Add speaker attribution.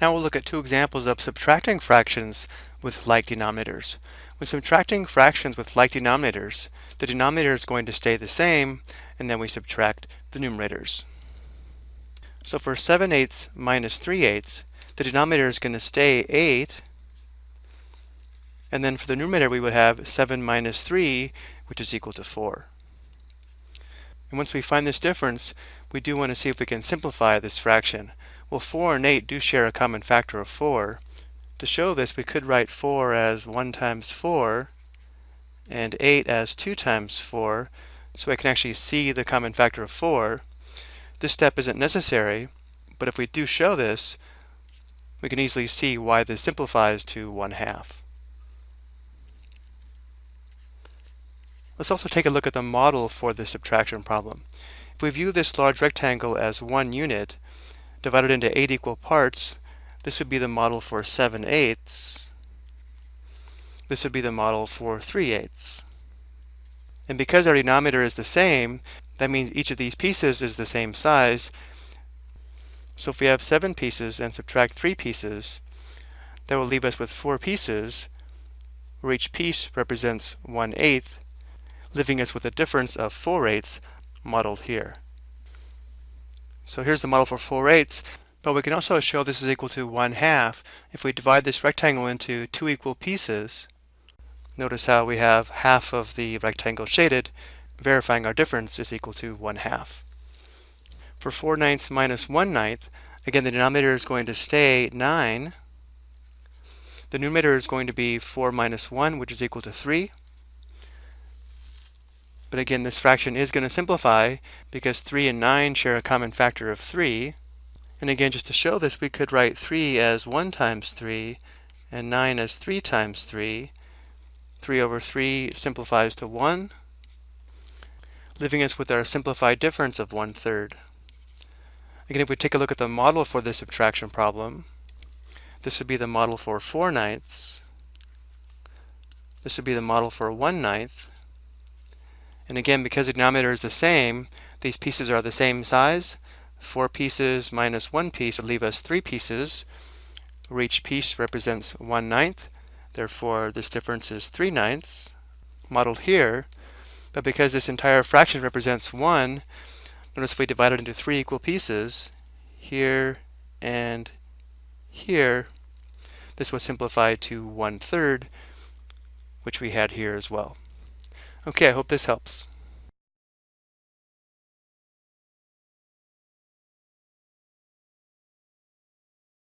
Speaker 1: Now we'll look at two examples of subtracting fractions with like denominators. When subtracting fractions with like denominators, the denominator is going to stay the same, and then we subtract the numerators. So for 7 eighths minus 3 eighths, the denominator is going to stay 8, and then for the numerator we would have 7 minus 3, which is equal to 4. And once we find this difference, we do want to see if we can simplify this fraction. Well, 4 and 8 do share a common factor of 4. To show this, we could write 4 as 1 times 4 and 8 as 2 times 4, so I can actually see the common factor of 4. This step isn't necessary, but if we do show this, we can easily see why this simplifies to 1 half. Let's also take a look at the model for this subtraction problem. If we view this large rectangle as one unit, divided into eight equal parts, this would be the model for 7 eighths. This would be the model for 3 eighths. And because our denominator is the same, that means each of these pieces is the same size. So if we have 7 pieces and subtract 3 pieces, that will leave us with 4 pieces, where each piece represents one eighth, leaving us with a difference of 4 eighths modeled here. So here's the model for 4 eighths, but we can also show this is equal to 1 half if we divide this rectangle into two equal pieces. Notice how we have half of the rectangle shaded, verifying our difference is equal to 1 half. For 4 ninths minus 1 ninth, again the denominator is going to stay 9. The numerator is going to be 4 minus 1, which is equal to 3. But again, this fraction is going to simplify because 3 and 9 share a common factor of 3. And again, just to show this, we could write 3 as 1 times 3 and 9 as 3 times 3. 3 over 3 simplifies to 1, leaving us with our simplified difference of 1 third. Again, if we take a look at the model for this subtraction problem, this would be the model for 4 ninths. This would be the model for 1 ninth. And again, because the denominator is the same, these pieces are the same size. Four pieces minus one piece would leave us three pieces, where each piece represents one ninth. Therefore, this difference is three ninths, modeled here. But because this entire fraction represents one, notice if we divide it into three equal pieces, here and here, this was simplified to one third, which we had here as well. Okay, I hope this helps.